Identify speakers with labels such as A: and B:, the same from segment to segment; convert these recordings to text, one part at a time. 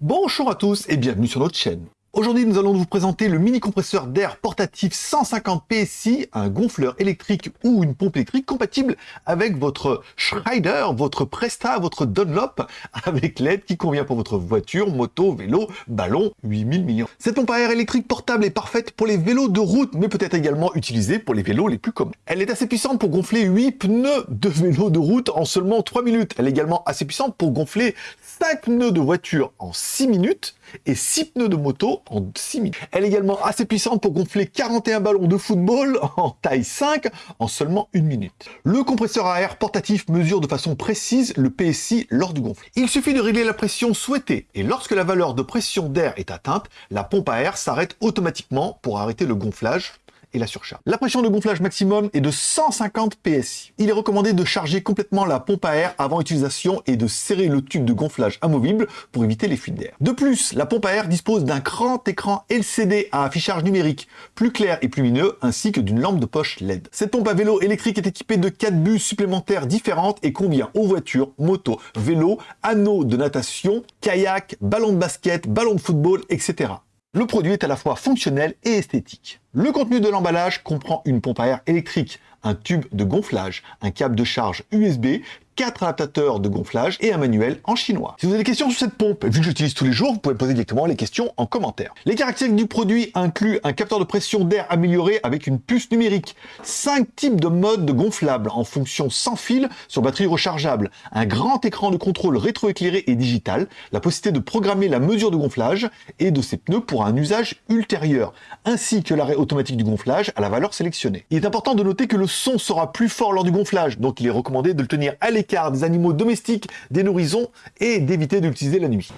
A: Bonjour à tous et bienvenue sur notre chaîne. Aujourd'hui, nous allons vous présenter le mini compresseur d'air portatif 150 PSI, un gonfleur électrique ou une pompe électrique compatible avec votre Schneider, votre Presta, votre Dunlop, avec l'aide qui convient pour votre voiture, moto, vélo, ballon, 8000 millions. Cette pompe à air électrique portable est parfaite pour les vélos de route, mais peut être également utilisée pour les vélos les plus communs. Elle est assez puissante pour gonfler 8 pneus de vélo de route en seulement 3 minutes. Elle est également assez puissante pour gonfler 5 pneus de voiture en 6 minutes et 6 pneus de moto en 6 minutes. Elle est également assez puissante pour gonfler 41 ballons de football en taille 5 en seulement 1 minute. Le compresseur à air portatif mesure de façon précise le PSI lors du gonflement. Il suffit de régler la pression souhaitée et lorsque la valeur de pression d'air est atteinte, la pompe à air s'arrête automatiquement pour arrêter le gonflage et la surcharge. La pression de gonflage maximum est de 150 PSI. Il est recommandé de charger complètement la pompe à air avant utilisation et de serrer le tube de gonflage amovible pour éviter les fuites d'air. De plus, la pompe à air dispose d'un grand écran LCD à affichage numérique, plus clair et plus lumineux, ainsi que d'une lampe de poche LED. Cette pompe à vélo électrique est équipée de 4 bus supplémentaires différentes et convient aux voitures, motos, vélos, anneaux de natation, kayak, ballons de basket, ballons de football, etc. Le produit est à la fois fonctionnel et esthétique. Le contenu de l'emballage comprend une pompe à air électrique, un tube de gonflage, un câble de charge USB, 4 adaptateurs de gonflage et un manuel en chinois. Si vous avez des questions sur cette pompe, vu que j'utilise tous les jours, vous pouvez poser directement les questions en commentaire. Les caractéristiques du produit incluent un capteur de pression d'air amélioré avec une puce numérique, 5 types de modes de gonflable en fonction sans fil sur batterie rechargeable, un grand écran de contrôle rétroéclairé et digital, la possibilité de programmer la mesure de gonflage et de ses pneus pour un usage ultérieur, ainsi que l'arrêt automatique du gonflage à la valeur sélectionnée. Il est important de noter que le son sera plus fort lors du gonflage, donc il est recommandé de le tenir à l'écart des animaux domestiques des nourrissons et d'éviter d'utiliser la nuit.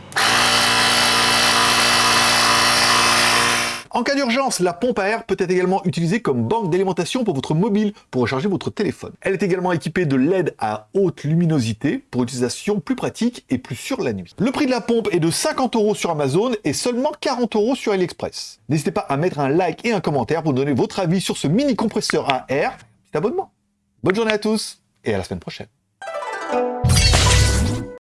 A: En cas d'urgence, la pompe à air peut être également utilisée comme banque d'alimentation pour votre mobile, pour recharger votre téléphone. Elle est également équipée de LED à haute luminosité pour utilisation plus pratique et plus sûre la nuit. Le prix de la pompe est de 50 euros sur Amazon et seulement 40 euros sur AliExpress. N'hésitez pas à mettre un like et un commentaire pour donner votre avis sur ce mini compresseur à air. Petit abonnement. Bonne journée à tous et à la semaine prochaine.